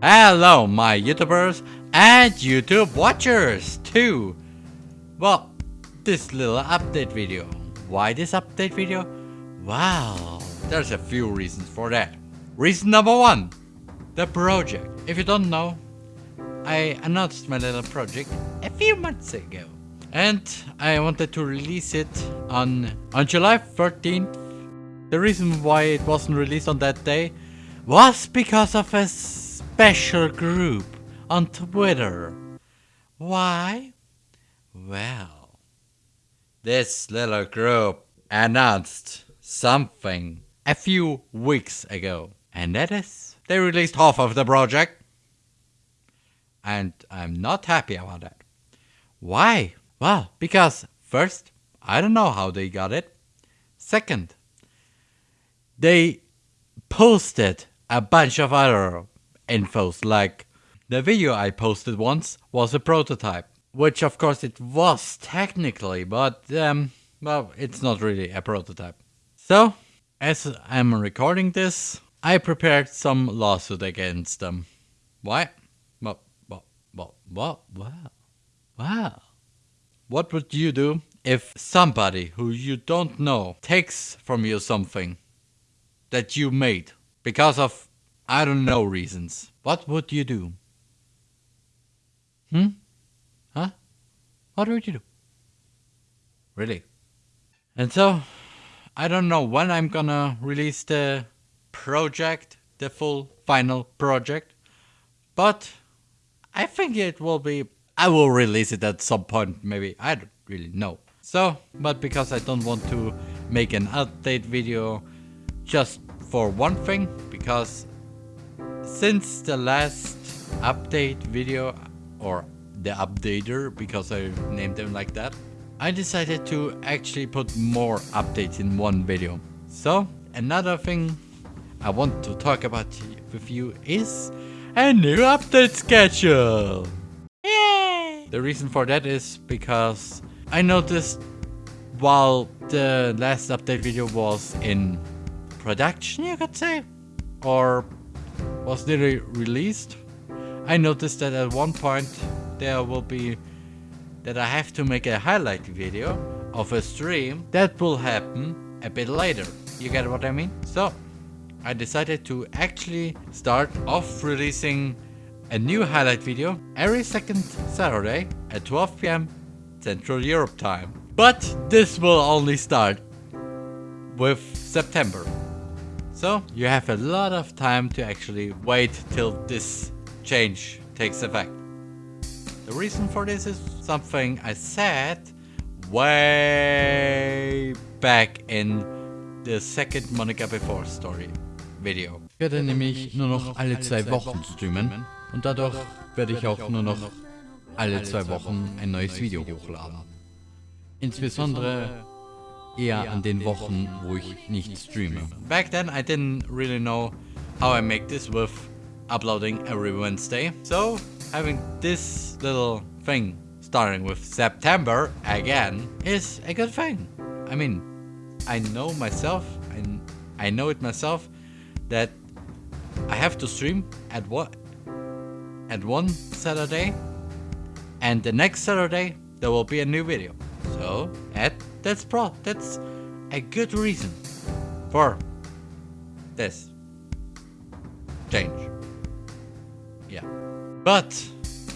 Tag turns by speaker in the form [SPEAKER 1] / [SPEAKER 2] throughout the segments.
[SPEAKER 1] Hello, my YouTubers and YouTube watchers too. Well, this little update video. Why this update video? Well, there's a few reasons for that. Reason number one, the project. If you don't know, I announced my little project a few months ago. And I wanted to release it on, on July 13th. The reason why it wasn't released on that day was because of a special group on Twitter. Why? Well, this little group announced something a few weeks ago. And that is, they released half of the project. And I'm not happy about that. Why? Well, because first, I don't know how they got it. Second, they posted a bunch of other infos like the video I posted once was a prototype, which of course it was technically, but um, well, it's not really a prototype. So, as I'm recording this, I prepared some lawsuit against them. Why? Well, well, well, well, well, well. What would you do if somebody who you don't know takes from you something that you made because of I don't know reasons? What would you do? Hmm? Huh? What would you do? Really? And so, I don't know when I'm gonna release the project, the full final project, but I think it will be I will release it at some point, maybe. I don't really know. So, but because I don't want to make an update video just for one thing, because since the last update video, or the updater, because I named them like that, I decided to actually put more updates in one video. So, another thing I want to talk about with you is a new update schedule. Yay! The reason for that is because I noticed while the last update video was in production, you could say, or was nearly released, I noticed that at one point there will be that I have to make a highlight video of a stream that will happen a bit later. You get what I mean? So I decided to actually start off releasing a new highlight video every second Saturday at 12 pm Central Europe time. But this will only start with September. So you have a lot of time to actually wait till this change takes effect. The reason for this is something I said way back in the second Monica Before Story video.
[SPEAKER 2] Ich werde nämlich nur noch alle zwei Wochen streamen und dadurch werde ich auch nur noch alle zwei Wochen ein neues Video hochladen. Insbesondere eher an den Wochen, wo ich nicht streame.
[SPEAKER 1] Back then I didn't really know how I make this with uploading every Wednesday. So having this little thing starting with September again is a good thing. I mean, I know myself, and I know it myself, that I have to stream at what at one Saturday and the next Saturday there will be a new video. So that that's pro that's a good reason for this change. Yeah. But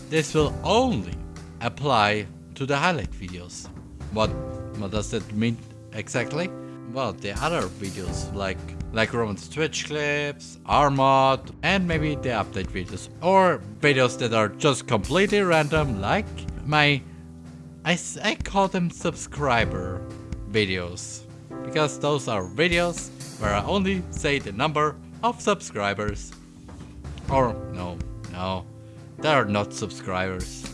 [SPEAKER 1] this will only apply to the highlight videos. What what does that mean exactly? Well, the other videos like like Roman's Twitch clips, Armod, and maybe the update videos. Or videos that are just completely random, like my... I, I call them subscriber videos. Because those are videos where I only say the number of subscribers. Or no, no, they are not subscribers.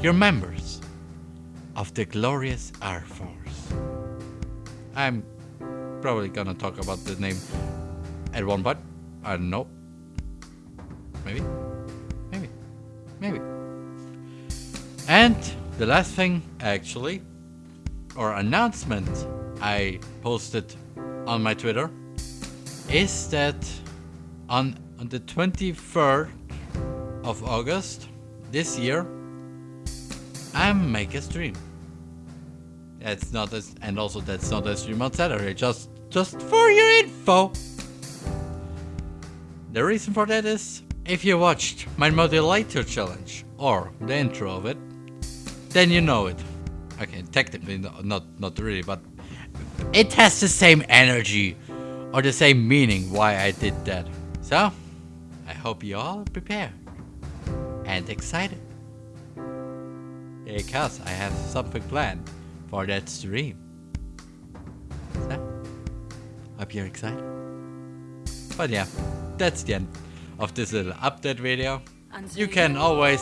[SPEAKER 1] You're members of the glorious Air Force. I'm probably gonna talk about the name at one point. I don't know. Maybe. Maybe. Maybe. And the last thing, actually, or announcement I posted on my Twitter is that on, on the 23rd of August this year, I make a stream. It's not as, and also that's not a stream on Saturday. Just, just for your info. The reason for that is, if you watched my modulator challenge or the intro of it, then you know it. Okay, technically not not really, but it has the same energy or the same meaning why I did that. So, I hope you all prepared and excited. Because I have something planned for that stream. So, hope you're excited. But yeah, that's the end of this little update video. You can always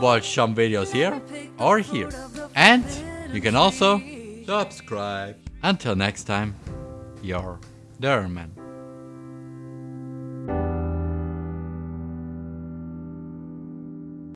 [SPEAKER 1] watch some videos here or here. And you can also subscribe. Until next time, your Derman.